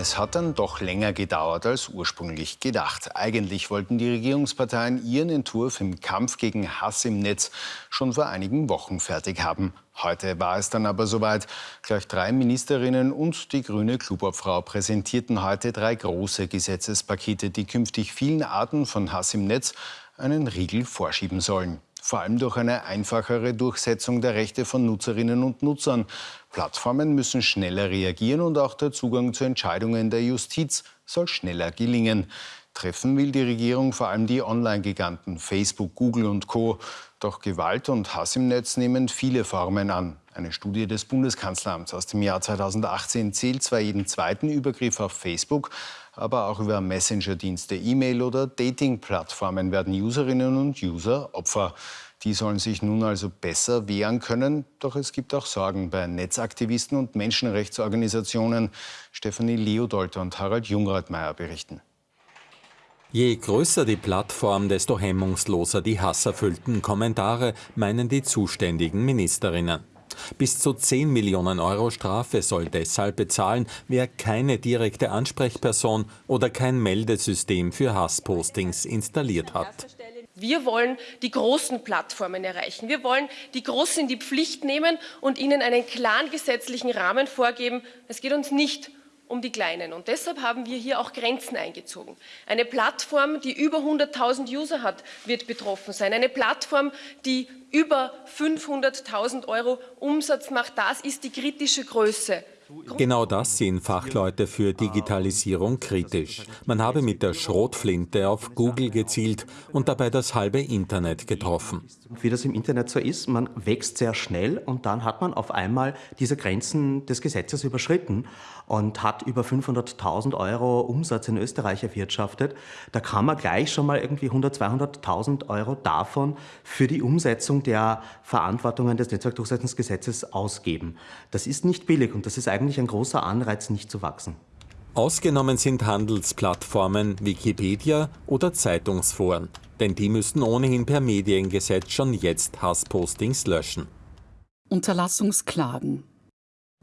Es hat dann doch länger gedauert als ursprünglich gedacht. Eigentlich wollten die Regierungsparteien ihren Entwurf im Kampf gegen Hass im Netz schon vor einigen Wochen fertig haben. Heute war es dann aber soweit. Gleich drei Ministerinnen und die grüne Klubobfrau präsentierten heute drei große Gesetzespakete, die künftig vielen Arten von Hass im Netz einen Riegel vorschieben sollen vor allem durch eine einfachere Durchsetzung der Rechte von Nutzerinnen und Nutzern. Plattformen müssen schneller reagieren und auch der Zugang zu Entscheidungen der Justiz soll schneller gelingen. Treffen will die Regierung vor allem die Online-Giganten Facebook, Google und Co. Doch Gewalt und Hass im Netz nehmen viele Formen an. Eine Studie des Bundeskanzleramts aus dem Jahr 2018 zählt zwar jeden zweiten Übergriff auf Facebook, aber auch über Messenger-Dienste, E-Mail oder Dating-Plattformen werden Userinnen und User Opfer. Die sollen sich nun also besser wehren können. Doch es gibt auch Sorgen bei Netzaktivisten und Menschenrechtsorganisationen. Stefanie Leodold und Harald Jungradmeier berichten. Je größer die Plattform, desto hemmungsloser die hasserfüllten Kommentare, meinen die zuständigen Ministerinnen. Bis zu 10 Millionen Euro Strafe soll deshalb bezahlen, wer keine direkte Ansprechperson oder kein Meldesystem für Hasspostings installiert hat. Wir wollen die großen Plattformen erreichen. Wir wollen die Großen in die Pflicht nehmen und ihnen einen klaren gesetzlichen Rahmen vorgeben. Es geht uns nicht um die Kleinen. Und deshalb haben wir hier auch Grenzen eingezogen. Eine Plattform, die über 100.000 User hat, wird betroffen sein. Eine Plattform, die über 500.000 Euro Umsatz macht, das ist die kritische Größe. Genau das sehen Fachleute für Digitalisierung kritisch. Man habe mit der Schrotflinte auf Google gezielt und dabei das halbe Internet getroffen. Wie das im Internet so ist, man wächst sehr schnell und dann hat man auf einmal diese Grenzen des Gesetzes überschritten und hat über 500.000 Euro Umsatz in Österreich erwirtschaftet. Da kann man gleich schon mal irgendwie 100.000, 200.000 Euro davon für die Umsetzung der Verantwortungen des Netzwerkdurchsetzungsgesetzes ausgeben. Das ist nicht billig und das ist eigentlich ein großer Anreiz, nicht zu wachsen. Ausgenommen sind Handelsplattformen, Wikipedia oder Zeitungsforen, denn die müssten ohnehin per Mediengesetz schon jetzt Hasspostings löschen. Unterlassungsklagen.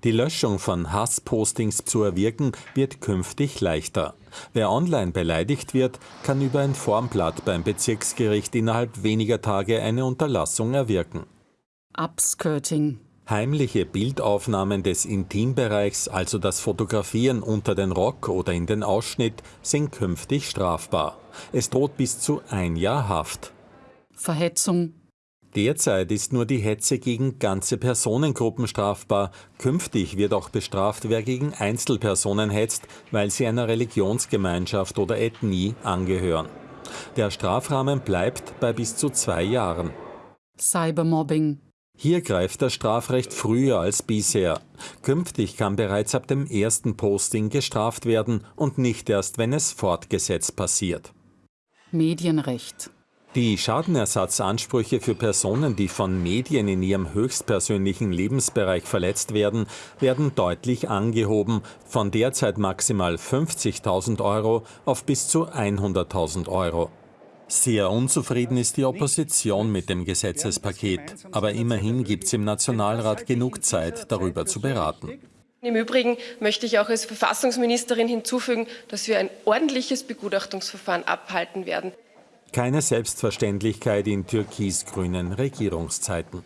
Die Löschung von Hasspostings zu erwirken wird künftig leichter. Wer online beleidigt wird, kann über ein Formblatt beim Bezirksgericht innerhalb weniger Tage eine Unterlassung erwirken. Upskirting. Heimliche Bildaufnahmen des Intimbereichs, also das Fotografieren unter den Rock oder in den Ausschnitt, sind künftig strafbar. Es droht bis zu ein Jahr Haft. Verhetzung. Derzeit ist nur die Hetze gegen ganze Personengruppen strafbar. Künftig wird auch bestraft, wer gegen Einzelpersonen hetzt, weil sie einer Religionsgemeinschaft oder Ethnie angehören. Der Strafrahmen bleibt bei bis zu zwei Jahren. Cybermobbing. Hier greift das Strafrecht früher als bisher. Künftig kann bereits ab dem ersten Posting gestraft werden und nicht erst, wenn es fortgesetzt passiert. Medienrecht. Die Schadenersatzansprüche für Personen, die von Medien in ihrem höchstpersönlichen Lebensbereich verletzt werden, werden deutlich angehoben, von derzeit maximal 50.000 Euro auf bis zu 100.000 Euro. Sehr unzufrieden ist die Opposition mit dem Gesetzespaket, aber immerhin gibt es im Nationalrat genug Zeit, darüber zu beraten. Im Übrigen möchte ich auch als Verfassungsministerin hinzufügen, dass wir ein ordentliches Begutachtungsverfahren abhalten werden. Keine Selbstverständlichkeit in türkis-grünen Regierungszeiten.